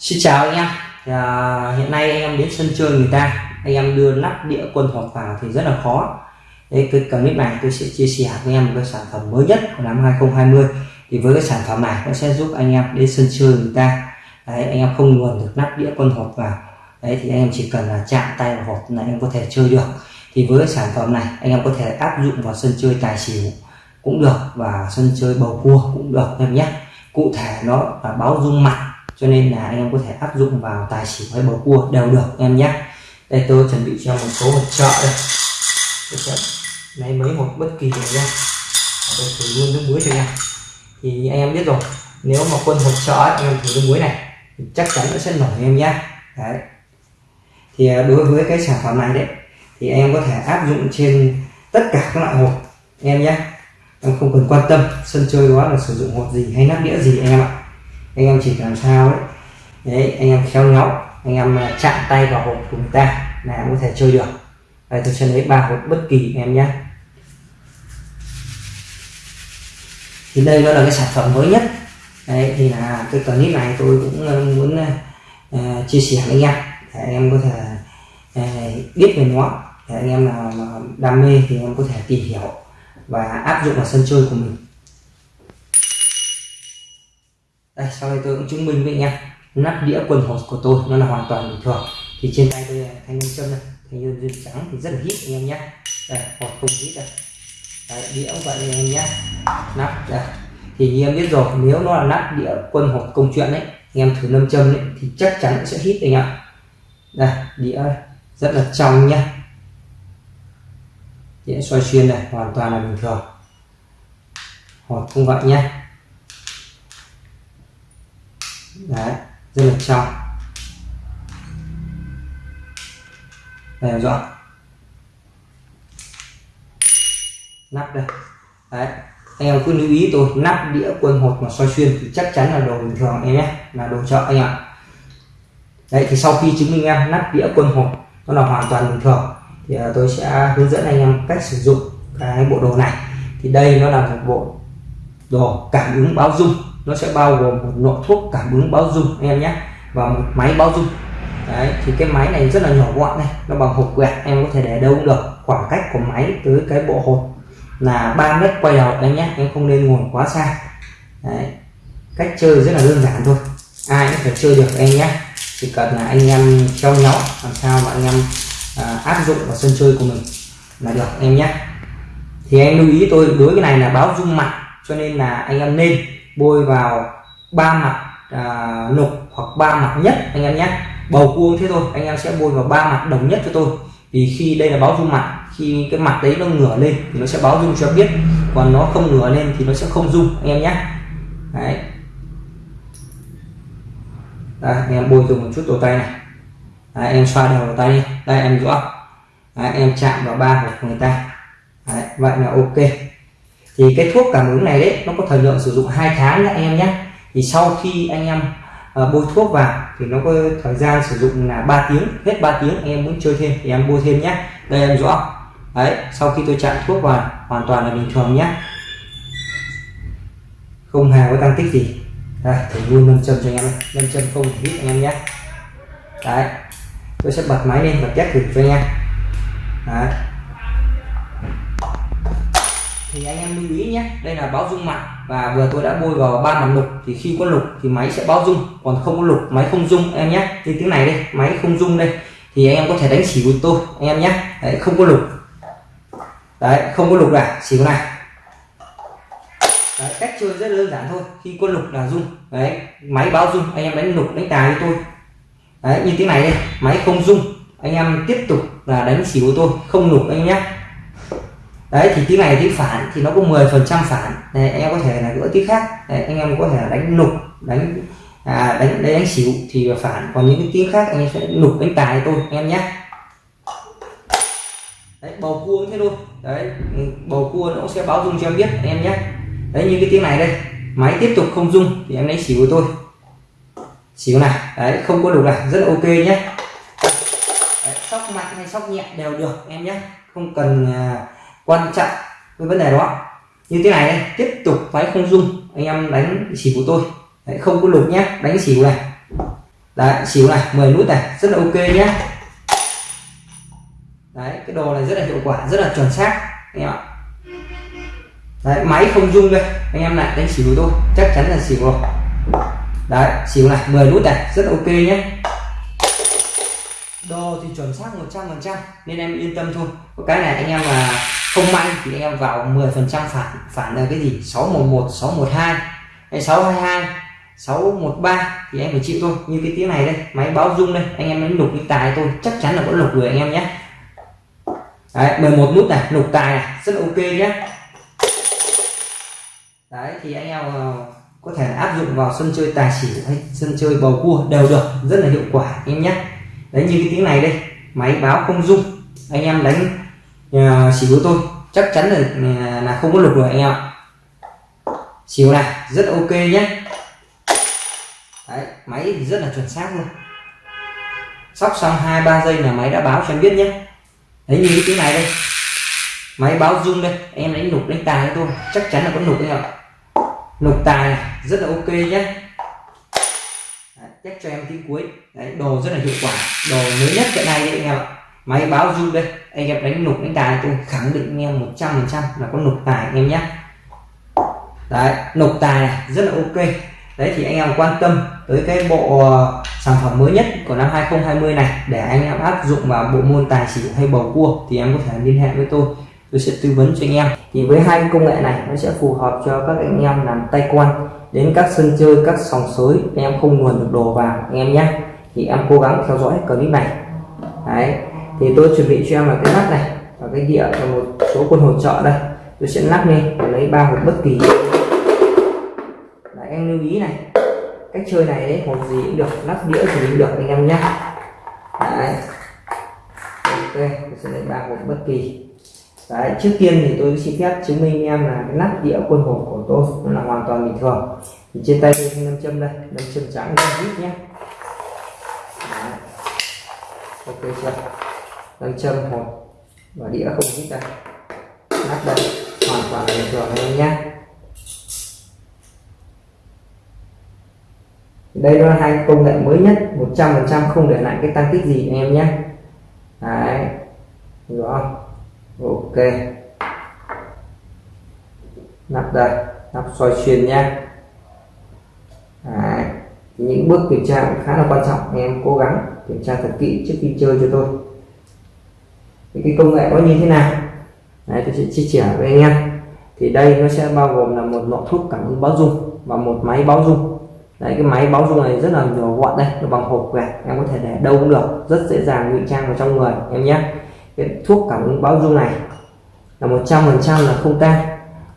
Xin chào anh em. À, hiện nay anh em đến sân chơi người ta anh em đưa nắp đĩa quân hộp vào thì rất là khó. Đấy, cái clip này tôi sẽ chia sẻ với em một cái sản phẩm mới nhất của năm 2020 thì với cái sản phẩm này nó sẽ giúp anh em đến sân chơi người ta. Đấy, anh em không luồn được nắp đĩa quân hộp vào. Đấy, thì anh em chỉ cần là chạm tay vào hộp là anh em có thể chơi được. Thì với cái sản phẩm này anh em có thể áp dụng vào sân chơi tài xỉu cũng được và sân chơi bầu cua cũng được em nhé. Cụ thể nó là báo dung mặt cho nên là anh em có thể áp dụng vào tài xỉu hay bầu cua đều được em nhé. Đây tôi chuẩn bị cho một số hộp trợ đây. Tôi sẽ lấy mấy một bất kỳ này nha. Tôi thử luôn nước muối cho nha. Thì anh em biết rồi, nếu mà quân hộp trợ anh em thử nước muối này, thì chắc chắn nó sẽ nổi em nhé. Đấy. Thì à, đối với cái sản phẩm này đấy, thì anh em có thể áp dụng trên tất cả các loại hộp em nhé. Em không cần quan tâm, sân chơi đó là sử dụng hộp gì hay nắp đĩa gì, anh em ạ anh em chỉ làm sao đấy đấy anh em khéo léo anh em à, chạm tay vào hộp của ta là em có thể chơi được. Đây tôi sẽ lấy ba hộp bất kỳ em nhé. Thì đây nó là cái sản phẩm mới nhất. Đấy thì là cái clip này tôi cũng à, muốn uh, chia sẻ với anh em để anh em có thể uh, biết về nó. Để anh em nào mà đam mê thì em có thể tìm hiểu và áp dụng vào sân chơi của mình. Đây sau đây tôi cũng chứng minh với anh em nắp đĩa quần hột của tôi nó là hoàn toàn bình thường. Thì trên tay tôi thanh nhân châm này thanh nhân duyên trắng thì rất là hít anh em nhé. Đây hột không hít đây. Đấy, đĩa cũng vậy anh em nhé. Nắp đây. Thì như em biết rồi nếu nó là nắp đĩa quân hột công chuyện đấy anh em thử nâm châm đấy thì chắc chắn sẽ hít anh ạ. Đây đĩa rất là trong nhé. Đĩa xoay xuyên này hoàn toàn là bình thường. Hột không vậy nhé. Đấy, rất là trong. Đây rõ nắp đây. Đấy, anh em cứ lưu ý tôi, nắp đĩa quân hột mà soi xuyên thì chắc chắn là đồ bình thường em nhé, là đồ chợ anh ạ. Đấy, thì sau khi chứng minh em nắp đĩa quân hột, nó là hoàn toàn bình thường, thì à, tôi sẽ hướng dẫn anh em cách sử dụng cái bộ đồ này. Thì đây nó là một bộ đồ cảm ứng báo dung nó sẽ bao gồm một nội thuốc cảm ứng báo dung anh em nhé. Và một máy báo dung đấy thì cái máy này rất là nhỏ gọn này. Nó bằng hộp quẹt em có thể để đâu cũng được. Khoảng cách của máy tới cái bộ hột là 3 mét quay đầu anh nhé. Em không nên ngồi quá xa. Đấy cách chơi rất là đơn giản thôi. Ai cũng phải chơi được em nhé. Chỉ cần là anh em treo nhó làm sao mà anh em à, áp dụng vào sân chơi của mình là được em nhé. Thì em lưu ý tôi đối cái này là báo dung mặt cho nên là anh em nên bôi vào ba mặt à, nục hoặc ba mặt nhất anh em nhé. Bầu cua thế thôi anh em sẽ bôi vào ba mặt đồng nhất cho tôi. Vì khi đây là báo dung mặt khi cái mặt đấy nó ngửa lên thì nó sẽ báo dung cho biết. Còn nó không ngửa lên thì nó sẽ không dung anh em nhé. Đấy. Đây anh em bôi dùng một chút đầu tay này. Đấy, em xoa đầu tay đi. Đây em rõ đấy, em chạm vào ba của người ta. Đấy, vậy là ok thì cái thuốc cảm ứng này đấy nó có thời lượng sử dụng hai tháng nhé anh em nhé thì sau khi anh em uh, bôi thuốc vào thì nó có thời gian sử dụng là 3 tiếng hết 3 tiếng anh em muốn chơi thêm thì em bôi thêm nhé đây em rõ. Đấy sau khi tôi chạm thuốc vào hoàn toàn là bình thường nhé không hề có tăng tích gì. Đây thử luôn nâng châm cho anh em nâng châm không hít anh em nhé đấy tôi sẽ bật máy lên và test thử cho anh em. Đấy thì anh em lưu ý nhé đây là báo dung mặt và vừa tôi đã bôi vào ba mặt lục. Thì khi có lục thì máy sẽ báo dung còn không có lục máy không dung em nhé như tiếng này đây máy không dung đây. Thì anh em có thể đánh chỉ của tôi anh em nhé. Đấy không có lục. Đấy không có lục là có này. Đấy, cách chơi rất đơn giản thôi khi có lục là dung đấy máy báo dung anh em đánh lục đánh tài với tôi. Đấy như tiếng này đây máy không dung anh em tiếp tục là đánh xỉu của tôi không lục anh em nhé đấy thì tiếng này tiếng phản thì nó có 10 phần trăm phản. Này anh em có thể là gỡ tiếng khác. Đấy, anh em có thể là đánh nục đánh à, đánh đánh, đánh xỉu thì phản. Còn những cái tiếng khác anh em sẽ nục đánh tài tôi anh em nhé. Đấy bầu cua thế thôi. Đấy bầu cua nó sẽ báo dung cho em biết anh em nhé. Đấy như cái tiếng này đây máy tiếp tục không dung thì em lấy xỉu của tôi. Xỉu này đấy không có đủ này rất là ok nhé. Đấy, sóc mạnh hay sóc nhẹ đều được em nhé. Không cần à, quan trọng cái vấn đề đó. Như thế này đây tiếp tục váy không dung anh em đánh xỉu của tôi. Đấy, không có lục nhé đánh xỉu này. Đấy xỉu này 10 nút này rất là ok nhé. Đấy cái đồ này rất là hiệu quả rất là chuẩn xác anh em ạ. Đấy máy không dung đây anh em lại đánh xỉu của tôi chắc chắn là xỉu rồi đấy xỉu này 10 nút này rất là ok nhé. Đồ thì chuẩn xác 100 phần trăm nên em yên tâm thôi. Có cái này anh em mà không may thì em vào 10 phần trăm phản phản là cái gì? 611 612 hay 622 613 thì em phải chịu thôi. Như cái tiếng này đây, máy báo rung đây, anh em đánh lục cái tài tôi chắc chắn là có lục rồi anh em nhé. Đấy 11 nút này, lục tài này, rất là ok nhé. Đấy, thì anh em ờ, có thể áp dụng vào sân chơi tài xỉu hay sân chơi bầu cua đều được, rất là hiệu quả anh em nhé. Đấy, như cái tiếng này đây, máy báo không dung anh em đánh uh, xỉu tôi chắc chắn là là không có lục rồi anh em ạ. Xỉu này rất ok nhé. Đấy máy thì rất là chuẩn xác luôn. Sóc xong hai ba giây là máy đã báo cho em biết nhé. Đấy như cái tiếng này đây. Máy báo rung đây em đánh lục đánh tài tôi. Chắc chắn là có lục anh ạ. Lục tài này rất là ok nhé. Chắc cho em tiếng cuối. Đấy đồ rất là hiệu quả. Đồ mới nhất hiện nay đấy anh em ạ máy báo rung đây. Anh em đánh nục đánh tài tôi khẳng định anh em một trăm phần trăm là có nục tài anh em nhé. Đấy, nục tài này, rất là ok. Đấy, thì anh em quan tâm tới cái bộ ờ, sản phẩm mới nhất của năm 2020 này để anh em áp dụng vào bộ môn tài xỉu hay bầu cua thì em có thể liên hệ với tôi. Tôi sẽ tư vấn cho anh em. Thì với hai công nghệ này, nó sẽ phù hợp cho các anh em làm tay quan, đến các sân chơi, các sòng sới. Anh em không nguồn được đồ vào, anh em nhé. Thì em cố gắng theo dõi clip này. Đấy thì tôi chuẩn bị cho em là cái nắp này và cái đĩa và một số quân hỗ trợ đây. Tôi sẽ lắp lên và lấy ba hộp bất kỳ. Đấy, em lưu ý này cách chơi này đấy hộp gì cũng được lắp đĩa gì cũng được anh em nhé. Đấy. Ok tôi sẽ lấy ba hộp bất kỳ. Đấy, trước tiên thì tôi xin phép chứng minh em là cái nắp đĩa quân hộp của tôi nó là hoàn toàn bình thường. Thì trên tay tôi nam châm đây nam châm trắng nam vít nhé. Đấy. ok chưa? Nam châm hộp và đĩa không hít ra, lắp đây hoàn toàn bình thường anh nhé. Đây là hai công nghệ mới nhất 100% không để lại cái tăng tích gì anh em nhé. Đấy hiểu không? Ok. Nắp đây nắp soi xuyên nha Đấy. những bước kiểm tra cũng khá là quan trọng anh em cố gắng kiểm tra thật kỹ trước khi chơi cho tôi thì cái công nghệ có như thế nào? Đấy, tôi sẽ chia sẻ với anh em. Thì đây nó sẽ bao gồm là một lọ thuốc cảm ứng báo dung và một máy báo dung đấy cái máy báo dung này rất là nhỏ gọn đây nó bằng hộp quẹt em có thể để đâu cũng được rất dễ dàng ngụy trang vào trong người em nhé. Cái thuốc cảm ứng báo dung này là một trăm phần trăm là không tan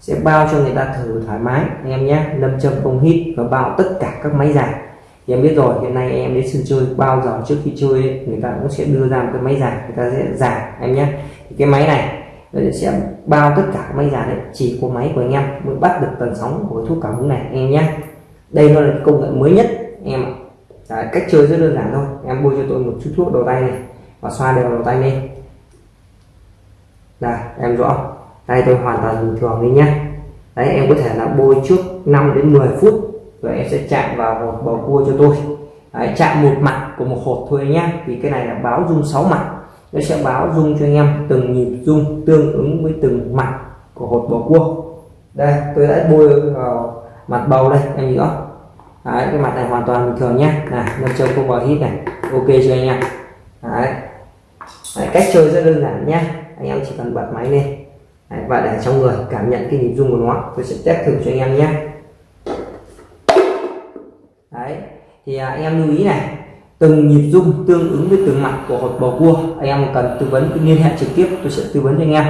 sẽ bao cho người ta thử thoải mái anh em nhé. Lâm châm không hít và bao tất cả các máy dài thì em biết rồi hiện nay em đến sân chơi bao giờ trước khi chơi ấy, người ta cũng sẽ đưa ra một cái máy giả người ta sẽ giả em nhé. Thì cái máy này sẽ bao tất cả máy giả đấy chỉ có máy của anh em mới bắt được tần sóng của cái thuốc cảm ứng này em nhé. Đây nó là công nghệ mới nhất em ạ. Đấy, cách chơi rất đơn giản thôi. Em bôi cho tôi một chút thuốc đầu tay này và xoa đều đầu tay lên. Đây em rõ. Đây tôi hoàn toàn bình thường đi nhé. Đấy em có thể là bôi trước 5 đến 10 phút và em sẽ chạm vào hột bầu cua cho tôi. Đấy, chạm một mặt của một hột thôi nhé vì cái này là báo dung 6 mặt. Nó sẽ báo dung cho anh em từng nhịp dung tương ứng với từng mặt của hột bầu cua. Đây tôi đã bôi vào mặt bầu đây anh nhìn rõ đấy, cái mặt này hoàn toàn bình thường nhé này nâng trông không vào hít này. Ok chưa anh em? Đấy. đấy cách chơi rất đơn giản nhé anh em chỉ cần bật máy lên. Đấy, và để trong người cảm nhận cái nhịp rung của nó tôi sẽ test thử cho anh em nhé thì anh em lưu ý này từng nhịp rung tương ứng với từng mặt của hột bầu cua anh em cần tư vấn liên hệ trực tiếp tôi sẽ tư vấn cho anh em.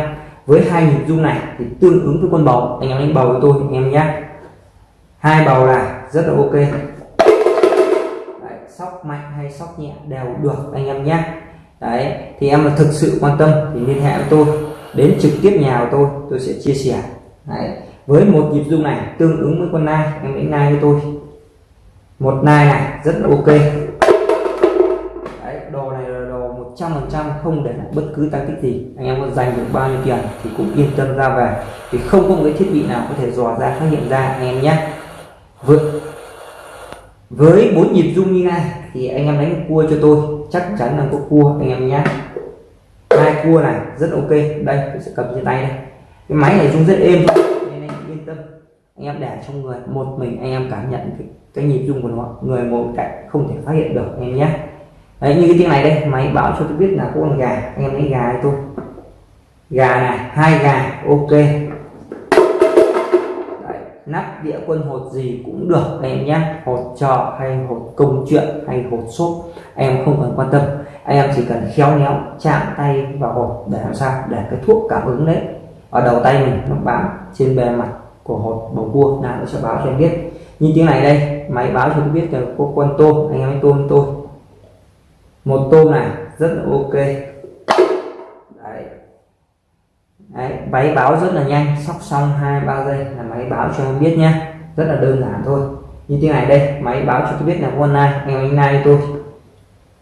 Với hai nhịp rung này thì tương ứng với con bầu anh em đánh bầu với tôi anh em nhé. Hai bầu là rất là ok. Đấy, sóc mạnh hay sóc nhẹ đều được anh em nhé. Đấy thì em là thực sự quan tâm thì liên hệ với tôi đến trực tiếp nhà của tôi tôi sẽ chia sẻ. Đấy. với một nhịp rung này tương ứng với con nai em đánh nai với tôi một nai này rất là ok. Đấy, đồ này là đồ 100% không để lại bất cứ tăng tích gì. Anh em có dành được bao nhiêu tiền thì cũng yên tâm ra về. Thì không có một cái thiết bị nào có thể dò ra phát hiện ra anh em nhé. Với với bốn nhịp rung như này thì anh em đánh cua cho tôi. Chắc chắn là có cua anh em nhé. Hai cua này rất ok. Đây tôi sẽ cầm trên tay đây. Cái máy này rung rất êm nên anh yên tâm. Anh em để trong người một mình anh em cảm nhận cái, cái nhịp rung của nó người ngồi cạnh không thể phát hiện được anh em nhé. Đấy như cái tiếng này đây máy báo cho tôi biết là có con gà anh em lấy gà cho tôi. Gà này hai gà ok. Đấy, nắp đĩa quân hột gì cũng được anh em nhé. Hột trò hay hột công chuyện hay hột xốp em không cần quan tâm. Anh em chỉ cần khéo léo chạm tay vào hột để làm sao? Để cái thuốc cảm ứng đấy. Ở đầu tay mình nó bám trên bề mặt của hột bầu cua nào nó sẽ báo cho em biết như tiếng này đây máy báo cho tôi biết là có con tôm anh em hãy tôm tôi. Một tôm này rất là ok. Đấy. Đấy, máy báo rất là nhanh sóc xong hai ba giây là máy báo cho em biết nhé rất là đơn giản thôi. Như tiếng này đây máy báo cho tôi biết là con nai anh em nai tôi.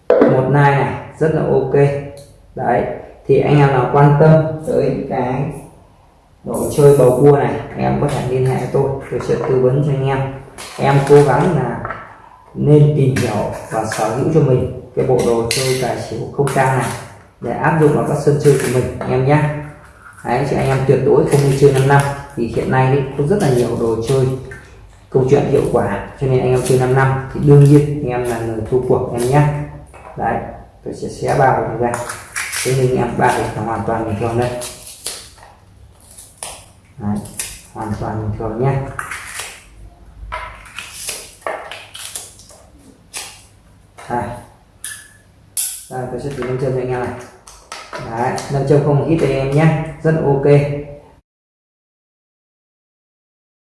Một nai này rất là ok. Đấy thì anh em nào quan tâm tới cái đồ chơi bầu cua này anh em có thể liên hệ với tôi tôi sẽ tư vấn cho anh em. Em cố gắng là nên tìm hiểu và sở hữu cho mình cái bộ đồ chơi tài xỉu không trang này để áp dụng vào các sân chơi của mình anh em nhé. Đấy, chị anh em tuyệt đối không đi chơi 5 năm thì hiện nay ấy, có rất là nhiều đồ chơi câu chuyện hiệu quả cho nên anh em chơi 5 năm thì đương nhiên anh em là người thua cuộc em nhé. Đấy tôi sẽ xé bao ra. Thế nhưng em ba là hoàn toàn bình thường đây đấy, hoàn toàn bình thường nhé. Đây. Đây tôi sẽ thử nâng chân cho anh em này. Đấy nâng chân không hít đây em nhé. Rất ok.